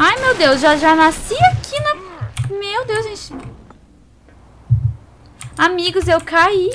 Ai, meu Deus, já, já nasci aqui na... Meu Deus, gente. Amigos, eu caí.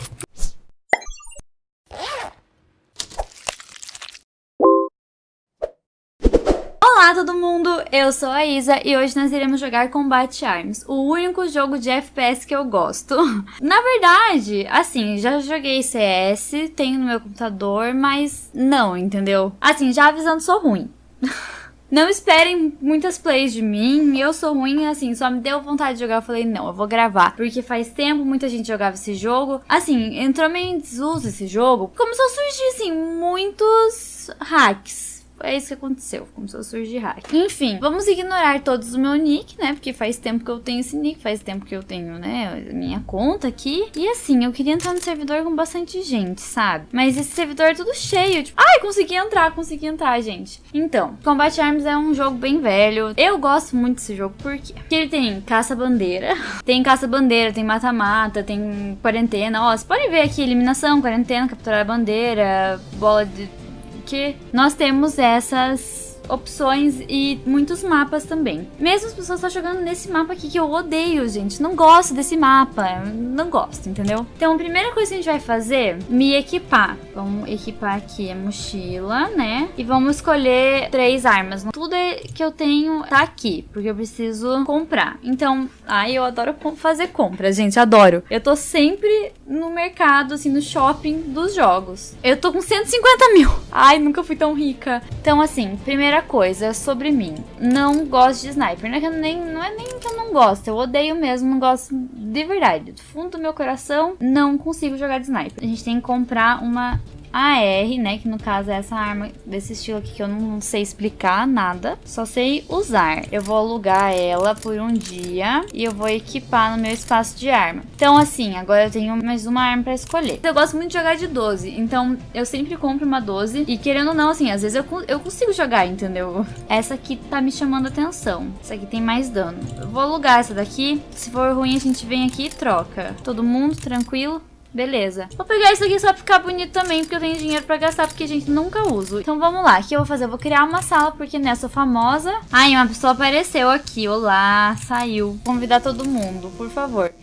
Olá todo mundo, eu sou a Isa e hoje nós iremos jogar Combat Arms, o único jogo de FPS que eu gosto. Na verdade, assim, já joguei CS, tenho no meu computador, mas não, entendeu? Assim, já avisando, sou ruim. Não esperem muitas plays de mim, eu sou ruim, assim, só me deu vontade de jogar, eu falei, não, eu vou gravar. Porque faz tempo muita gente jogava esse jogo. Assim, entrou meio em desuso esse jogo. Começou a surgir, assim, muitos hacks é isso que aconteceu, começou a surgir hack. Enfim, vamos ignorar todos o meu nick, né? Porque faz tempo que eu tenho esse nick, faz tempo que eu tenho, né, minha conta aqui. E assim, eu queria entrar no servidor com bastante gente, sabe? Mas esse servidor é tudo cheio, tipo, ai, consegui entrar, consegui entrar, gente. Então, Combat Arms é um jogo bem velho. Eu gosto muito desse jogo, por quê? Porque ele tem caça-bandeira, tem caça-bandeira, tem mata-mata, tem quarentena. Ó, você pode ver aqui, eliminação, quarentena, capturar a bandeira, bola de que nós temos essas opções e muitos mapas também. Mesmo as pessoas estão jogando nesse mapa aqui que eu odeio, gente. Não gosto desse mapa. Não gosto, entendeu? Então, a primeira coisa que a gente vai fazer, me equipar. Vamos equipar aqui a mochila, né? E vamos escolher três armas. Tudo que eu tenho tá aqui, porque eu preciso comprar. Então, ai, eu adoro fazer compras, gente. Adoro. Eu tô sempre no mercado, assim, no shopping dos jogos. Eu tô com 150 mil. Ai, nunca fui tão rica. Então, assim, primeira Primeira coisa sobre mim. Não gosto de sniper. Não é, nem, não é nem que eu não gosto. Eu odeio mesmo. Não gosto de verdade. Do fundo do meu coração, não consigo jogar de sniper. A gente tem que comprar uma AR, né? Que no caso é essa arma desse estilo aqui que eu não sei explicar nada. Só sei usar. Eu vou alugar ela por um dia e eu vou equipar no meu espaço de arma. Então, assim, agora eu tenho mais uma arma pra escolher. Eu gosto muito de jogar de 12, então eu sempre compro uma 12. E querendo ou não, assim, às vezes eu, eu consigo jogar, entendeu? Essa aqui tá me chamando atenção. Essa aqui tem mais dano. Eu vou alugar essa daqui. Se for ruim, a gente vem aqui e troca. Todo mundo tranquilo? Beleza. Vou pegar isso aqui só pra ficar bonito também, porque eu tenho dinheiro pra gastar, porque a gente nunca usa. Então vamos lá, o que eu vou fazer? Eu vou criar uma sala, porque né, eu sou famosa. Ai, uma pessoa apareceu aqui, olá, saiu. Convidar todo mundo, por favor.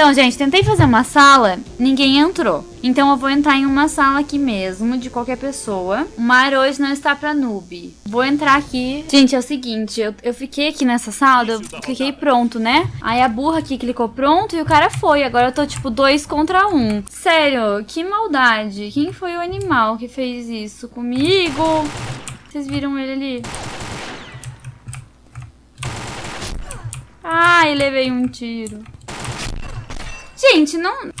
Então, gente, tentei fazer uma sala, ninguém entrou. Então eu vou entrar em uma sala aqui mesmo, de qualquer pessoa. O mar hoje não está pra noob. Vou entrar aqui. Gente, é o seguinte, eu, eu fiquei aqui nessa sala, eu cliquei pronto, né? Aí a burra aqui clicou pronto e o cara foi. Agora eu tô tipo dois contra um. Sério, que maldade. Quem foi o animal que fez isso comigo? Vocês viram ele ali? Ai, levei um tiro. Gente, não...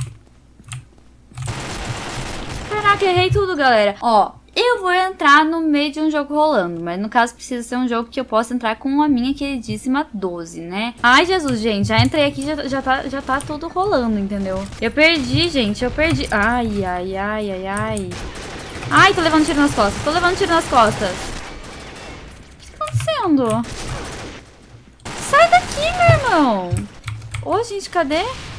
Caraca, errei tudo, galera. Ó, eu vou entrar no meio de um jogo rolando, mas no caso precisa ser um jogo que eu possa entrar com a minha queridíssima 12, né? Ai, Jesus, gente, já entrei aqui, já, já, tá, já tá tudo rolando, entendeu? Eu perdi, gente, eu perdi. Ai, ai, ai, ai, ai. Ai, tô levando tiro nas costas, tô levando tiro nas costas. O que tá acontecendo? Sai daqui, meu irmão. Ô, gente, cadê? Ai,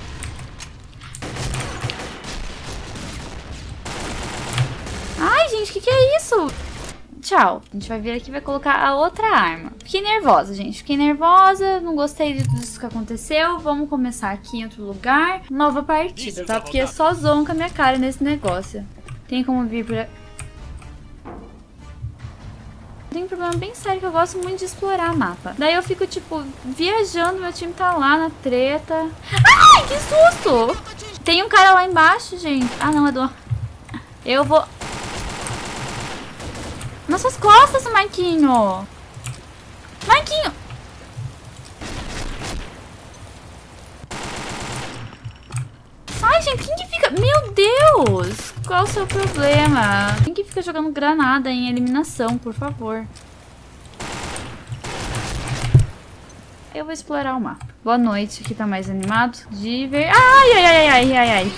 gente, o que, que é isso? Tchau. A gente vai vir aqui e vai colocar a outra arma. Fiquei nervosa, gente. Fiquei nervosa, não gostei de tudo isso que aconteceu. Vamos começar aqui em outro lugar. Nova partida, tá? Porque é só zoam com a minha cara nesse negócio. Tem como vir por... Tem um problema bem sério que eu gosto muito de explorar mapa. Daí eu fico, tipo, viajando, meu time tá lá na treta. Ai, que susto! Tem um cara lá embaixo, gente. Ah, não, é do... Eu vou... Nas suas costas, Marquinho. Marquinho. Ai, gente, quem que fica... Meu Deus! Qual o seu problema? Quem que fica jogando granada em eliminação, por favor? Eu vou explorar o mapa. Boa noite, aqui tá mais animado. De ver... Ai, ai, ai, ai, ai, ai.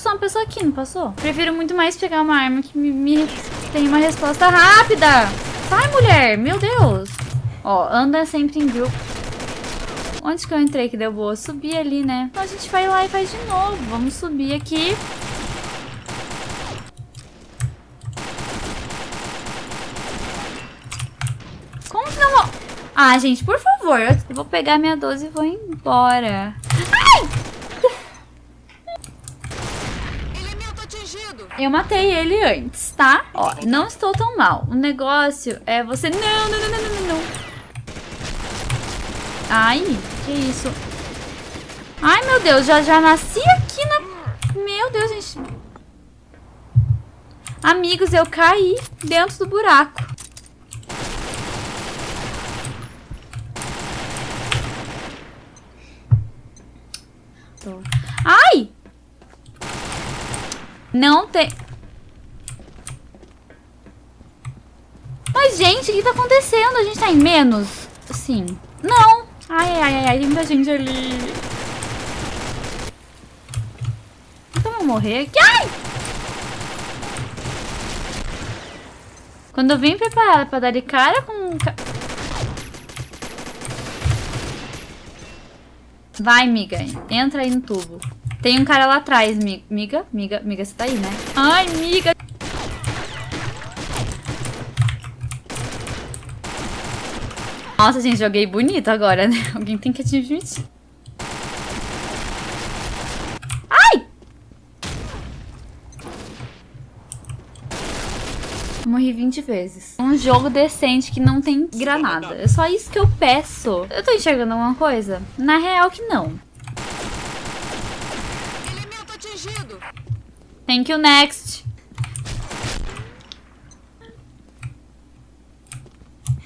Passou uma pessoa aqui, não passou? Prefiro muito mais pegar uma arma que me, me tem uma resposta rápida. Sai, mulher! Meu Deus! Ó, anda sempre em grupo. Onde que eu entrei que deu boa? Subi ali, né? Então a gente vai lá e faz de novo. Vamos subir aqui. Como que não vou... Ah, gente, por favor. Eu vou pegar minha 12 e vou embora. Ai! Eu matei ele antes, tá? Ó, não estou tão mal. O negócio é você... Não, não, não, não, não, não. Ai, que isso? Ai, meu Deus, já, já nasci aqui na... Meu Deus, gente. Amigos, eu caí dentro do buraco. Ai! Não tem... Mas, gente, o que tá acontecendo? A gente tá em menos? Sim. Não. Ai, ai, ai, ai, tem muita gente ali. Então eu morrer aqui. Ai! Quando eu vim preparada pra dar de cara com... Vai, miga. Entra aí no tubo. Tem um cara lá atrás, miga. Miga, miga, você tá aí, né? Ai, miga. Nossa, gente, joguei bonito agora, né? Alguém tem que admitir. Ai! Morri 20 vezes. Um jogo decente que não tem granada. É só isso que eu peço. Eu tô enxergando alguma coisa? Na real que não. Thank you, next.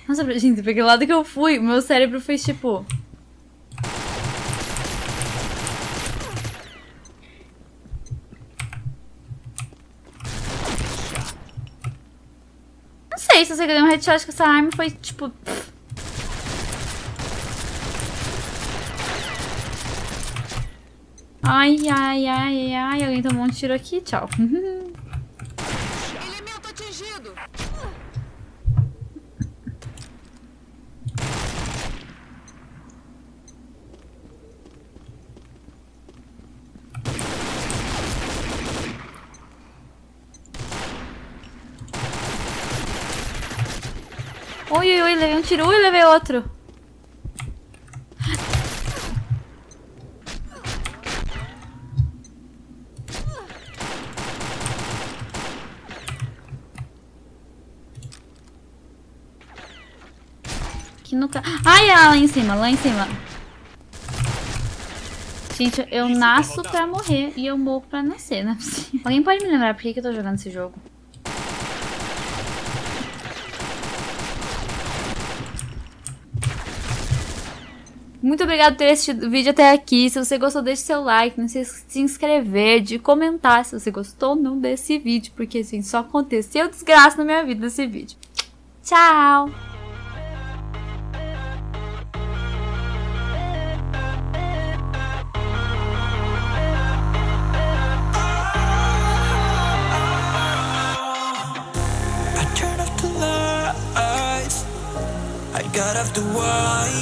Nossa, gente, porque o lado que eu fui, meu cérebro fez tipo... Não sei se você deu um headshot com essa arma foi tipo... Ai, ai, ai, ai, alguém tomou um tiro aqui, tchau. Elemento atingido. Oi, oi, oi, levei um tiro, ui, levei outro. Aqui no... Ai, ah, lá em cima, lá em cima. Gente, eu nasço pra morrer e eu morro pra nascer, né? Alguém pode me lembrar por que, que eu tô jogando esse jogo? Muito obrigado por ter assistido o vídeo até aqui. Se você gostou, deixe seu like. Não se esqueça de se inscrever, de comentar se você gostou ou não desse vídeo. Porque, assim, só aconteceu desgraça na minha vida desse vídeo. Tchau! left the world